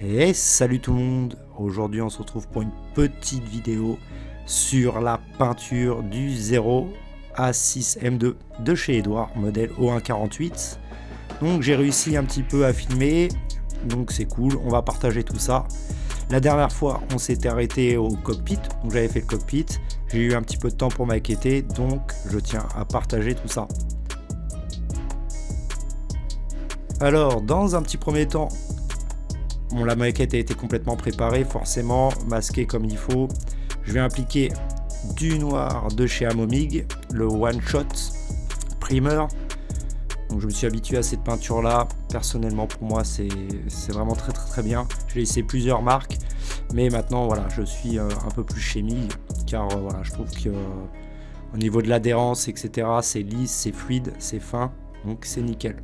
Et salut tout le monde Aujourd'hui on se retrouve pour une petite vidéo sur la peinture du 0 A6 M2 de chez Edouard, modèle O148. Donc j'ai réussi un petit peu à filmer, donc c'est cool, on va partager tout ça. La dernière fois on s'était arrêté au cockpit, donc j'avais fait le cockpit, j'ai eu un petit peu de temps pour m'inquiéter, donc je tiens à partager tout ça. Alors, dans un petit premier temps, La maquette a été complètement préparée, forcément, masquée comme il faut. Je vais appliquer du noir de chez Amomig, le One Shot Primer. Donc je me suis habitué à cette peinture là. Personnellement pour moi c'est vraiment très très très bien. J'ai essayé plusieurs marques. Mais maintenant voilà je suis euh, un peu plus chimique car euh, je trouve que euh, au niveau de l'adhérence etc c'est lisse, c'est fluide, c'est fin. Donc c'est nickel.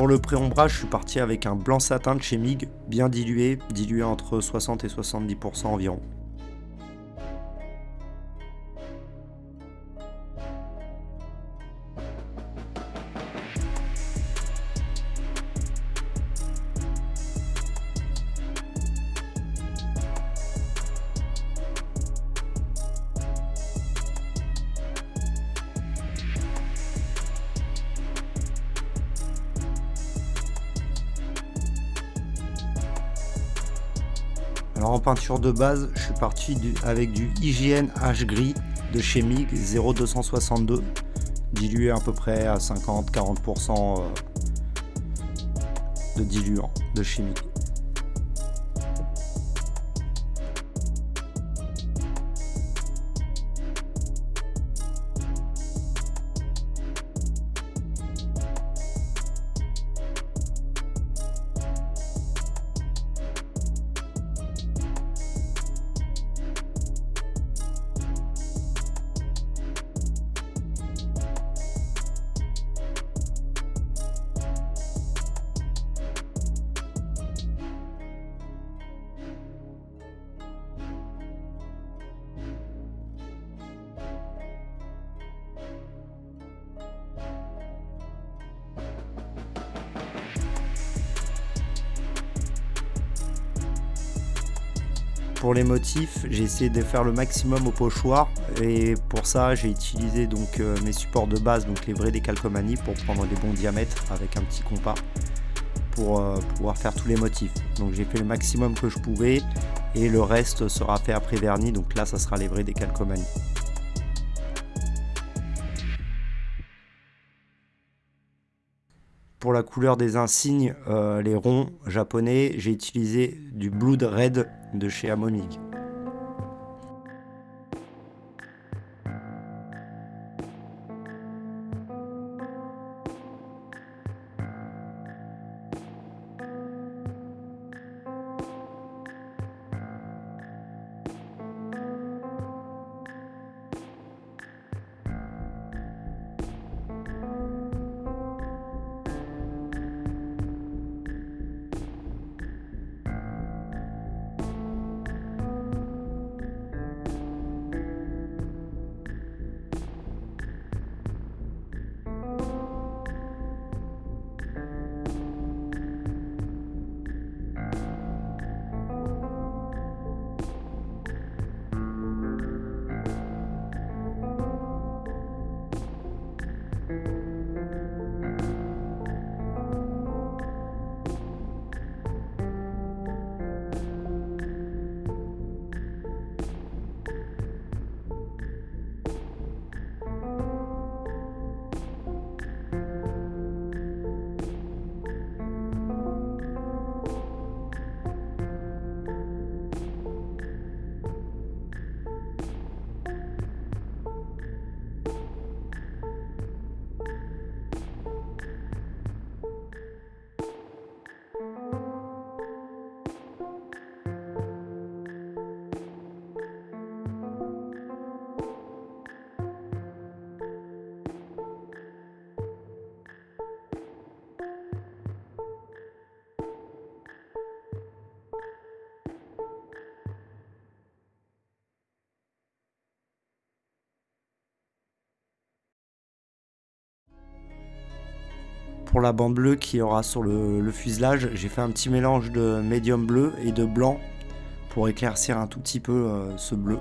Pour le pré-ombrage, je suis parti avec un blanc satin de chez MIG, bien dilué, dilué entre 60 et 70% environ. Alors en peinture de base, je suis parti avec du IGN H gris de chez MIG 0262, dilué à peu près à 50-40% euh, de diluant de chez Pour les motifs, j'ai essayé de faire le maximum au pochoir et pour ça j'ai utilisé donc euh, mes supports de base, donc les vrais décalcomanies pour prendre les bons diamètres avec un petit compas pour euh, pouvoir faire tous les motifs. Donc j'ai fait le maximum que je pouvais et le reste sera fait après vernis, donc là ça sera les vrais décalcomanies. Pour la couleur des insignes, euh, les ronds japonais, j'ai utilisé du Blood Red de chez Amonique. Pour la bande bleue qui aura sur le, fuselage, j'ai fait un petit mélange de médium bleu et de blanc pour éclaircir un tout petit peu euh, ce bleu.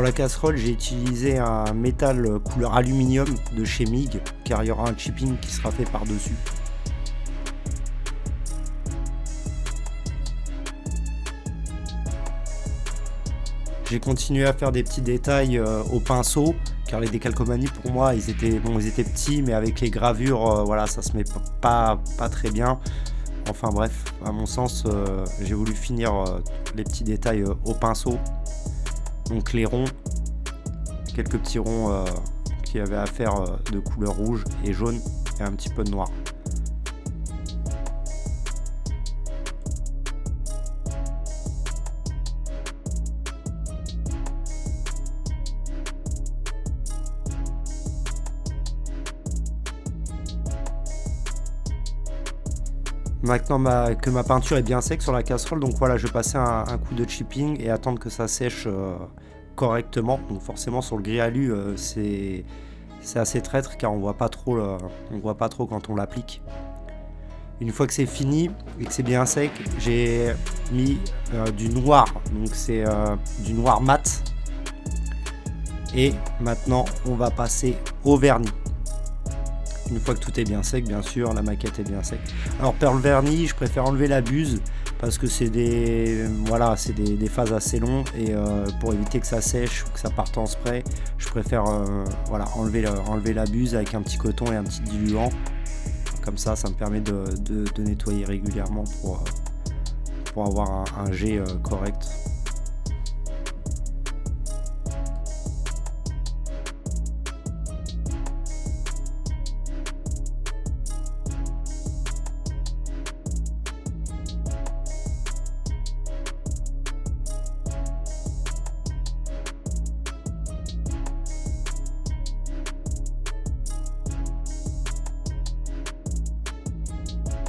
Pour la casserole, j'ai utilisé un métal couleur aluminium de chez MIG, car il y aura un chipping qui sera fait par-dessus. J'ai continué à faire des petits détails euh, au pinceau, car les décalcomanies pour moi, ils étaient, bon, ils étaient petits, mais avec les gravures, euh, voilà, ça se met pas, pas très bien. Enfin bref, à mon sens, euh, j'ai voulu finir les petits détails au pinceau donc les ronds, quelques petits ronds euh, qui avaient à faire euh, de couleur rouge et jaune et un petit peu de noir. Maintenant que ma peinture est bien sec sur la casserole, donc voilà, je vais passer un, coup de chipping et attendre que ça sèche euh, correctement. Donc forcément sur le gris alu, euh, c'est assez traître car on voit pas trop, on voit pas trop quand on l'applique. Une fois que c'est fini et que c'est bien sec, j'ai mis euh, du noir, donc c'est du noir mat. Et maintenant, on va passer au vernis. Une fois que tout est bien sec, bien sûr, la maquette est bien sec. Alors Pearl Vernis, je préfère enlever la buse parce que c'est des voilà c'est des, phases assez longues et euh, pour éviter que ça sèche ou que ça parte en spray je préfère euh, voilà enlever, enlever la buse avec un petit coton et un petit diluant comme ça ça me permet de, nettoyer régulièrement pour, euh, pour avoir un jet correct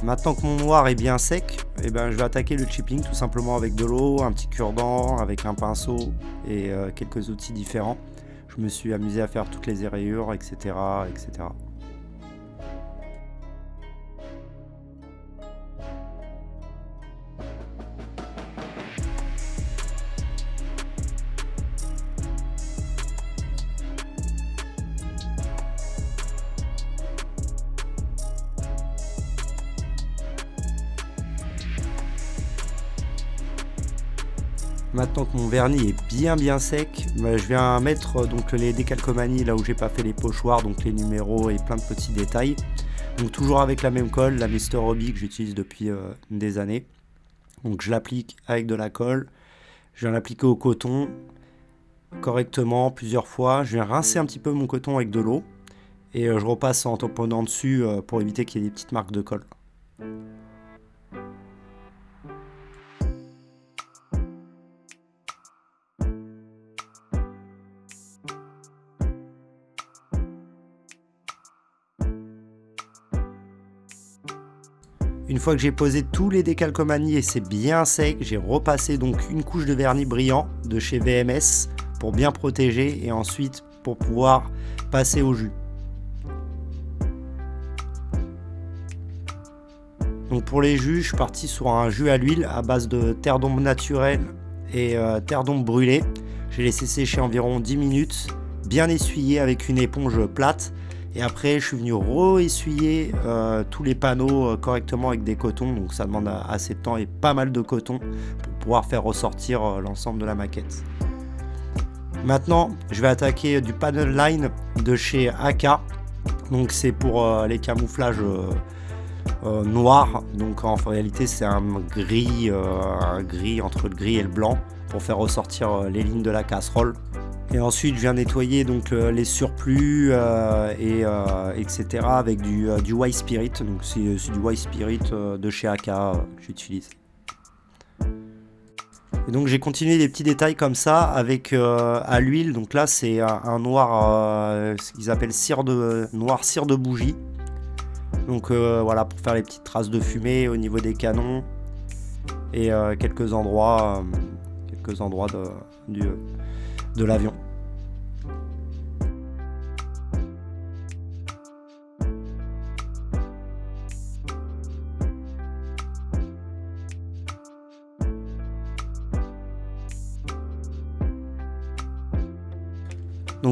Maintenant que mon noir est bien sec, eh ben, je vais attaquer le chipping tout simplement avec de l'eau, un petit cure-dent, avec un pinceau et euh, quelques outils différents. Je me suis amusé à faire toutes les rayures, etc. etc. Maintenant que mon vernis est bien bien sec, bah, je viens mettre donc les décalcomanies là où j'ai pas fait les pochoirs, donc les numéros et plein de petits détails. Donc toujours avec la même colle, la Mister Hobby que j'utilise depuis euh, des années. Donc je l'applique avec de la colle, je viens l'appliquer au coton correctement plusieurs fois. Je viens rincer un petit peu mon coton avec de l'eau et euh, je repasse en tamponnant dessus euh, pour éviter qu'il y ait des petites marques de colle. Fois que j'ai posé tous les décalcomanies et c'est bien sec, j'ai repassé donc une couche de vernis brillant de chez VMS pour bien protéger et ensuite pour pouvoir passer au jus. Donc pour les jus, je suis parti sur un jus à l'huile à base de terre d'ombre naturelle et euh, terre d'ombre brûlée. J'ai laissé sécher environ 10 minutes, bien essuyé avec une éponge plate Et après, je suis venu re-essuyer euh, tous les panneaux euh, correctement avec des cotons. Donc ça demande assez de temps et pas mal de coton pour pouvoir faire ressortir euh, l'ensemble de la maquette. Maintenant, je vais attaquer du panel line de chez AK. Donc c'est pour les camouflages noirs. Donc en réalité, c'est un gris, un gris entre le gris et le blanc pour faire ressortir les lignes de la casserole. Et ensuite, je viens nettoyer donc euh, les surplus euh, et euh, etc. avec du, du White Spirit. Donc c'est du White Spirit de chez AK que j'utilise. Et donc j'ai continué des petits détails comme ça avec à l'huile. Donc là c'est un, noir, ce qu'ils appellent cire de noir cire de bougie. Donc voilà pour faire les petites traces de fumée au niveau des canons et quelques endroits, endroits de l'avion.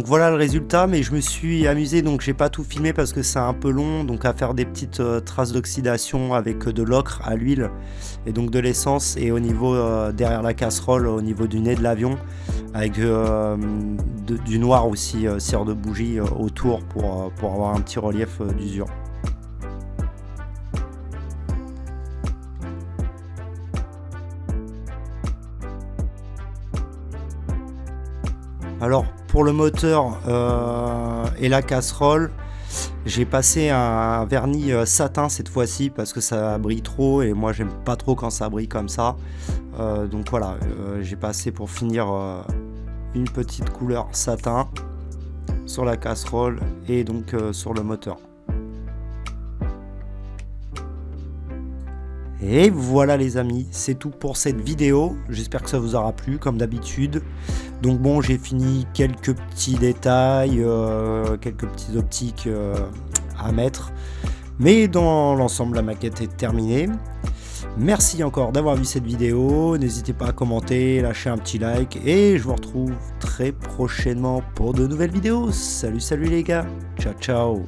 Donc voilà le résultat, mais je me suis amusé, donc j'ai pas tout filmé parce que c'est un peu long, donc à faire des petites euh, traces d'oxydation avec euh, de l'ocre à l'huile et donc de l'essence et au niveau euh, derrière la casserole, au niveau du nez de l'avion, avec du noir aussi, cire de bougie autour pour, pour avoir un petit relief d'usure. Alors pour le moteur euh, et la casserole, j'ai passé un vernis euh, satin cette fois-ci parce que ça brille trop et moi j'aime pas trop quand ça brille comme ça. Euh, donc voilà, j'ai passé pour finir une petite couleur satin sur la casserole et donc sur le moteur. Et voilà les amis, c'est tout pour cette vidéo. J'espère que ça vous aura plu comme d'habitude. Donc bon, j'ai fini quelques petits détails, euh, quelques petites optiques euh, à mettre. Mais dans l'ensemble, la maquette est terminée. Merci encore d'avoir vu cette vidéo. N'hésitez pas à commenter, lâcher un petit like. Et je vous retrouve très prochainement pour de nouvelles vidéos. Salut, salut les gars. Ciao, ciao.